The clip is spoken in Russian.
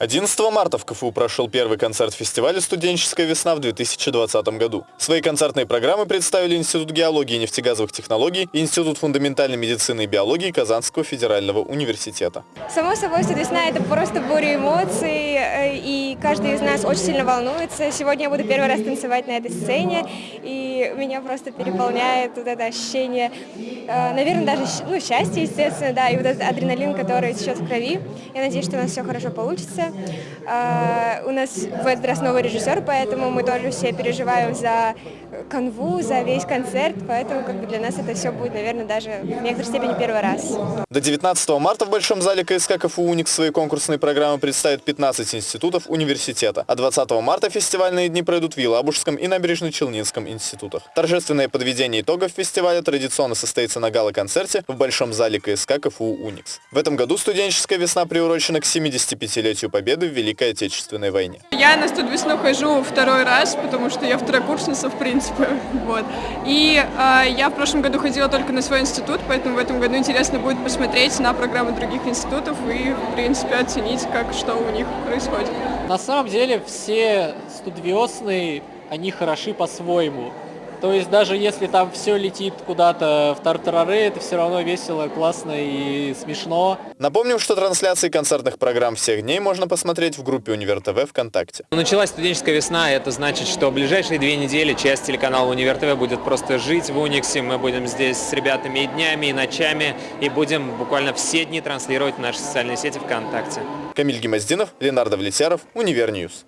11 марта в КФУ прошел первый концерт фестиваля «Студенческая весна» в 2020 году. Свои концертные программы представили Институт геологии и нефтегазовых технологий и Институт фундаментальной медицины и биологии Казанского федерального университета. Само собой, весна – это просто буря эмоций, и каждый из нас очень сильно волнуется. Сегодня я буду первый раз танцевать на этой сцене, и меня просто переполняет вот это ощущение, э, наверное, даже ну, счастье, естественно, да, и вот этот адреналин, который сейчас в крови. Я надеюсь, что у нас все хорошо получится. А, у нас в этот раз новый режиссер, поэтому мы тоже все переживаем за канву, за весь концерт, поэтому как бы для нас это все будет, наверное, даже в некоторой степени первый раз. До 19 марта в Большом зале КСК КФУ «Уникс» свои конкурсные программы представит 15 институтов университета, а 20 марта фестивальные дни пройдут в Елабужском и Набережно-Челнинском институтах. Торжественное подведение итогов фестиваля традиционно состоится на гала-концерте в Большом зале КСК КФУ «Уникс». В этом году студенческая весна приурочена к 75-летию победы в Великой Отечественной войне. Я на студвесну хожу второй раз, потому что я второкурсница, в принципе. Вот. И э, я в прошлом году ходила только на свой институт, поэтому в этом году интересно будет посмотреть на программы других институтов и, в принципе, оценить, как что у них происходит. На самом деле все студвесны, они хороши по-своему. То есть даже если там все летит куда-то в тартарары, это все равно весело, классно и смешно. Напомним, что трансляции концертных программ всех дней можно посмотреть в группе Универ ТВ ВКонтакте. Началась студенческая весна, это значит, что в ближайшие две недели часть телеканала Универ ТВ будет просто жить в Униксе. Мы будем здесь с ребятами и днями, и ночами, и будем буквально все дни транслировать в наши социальные сети ВКонтакте. Камиль Гемоздинов, Ленар Давлетьяров, Univer News.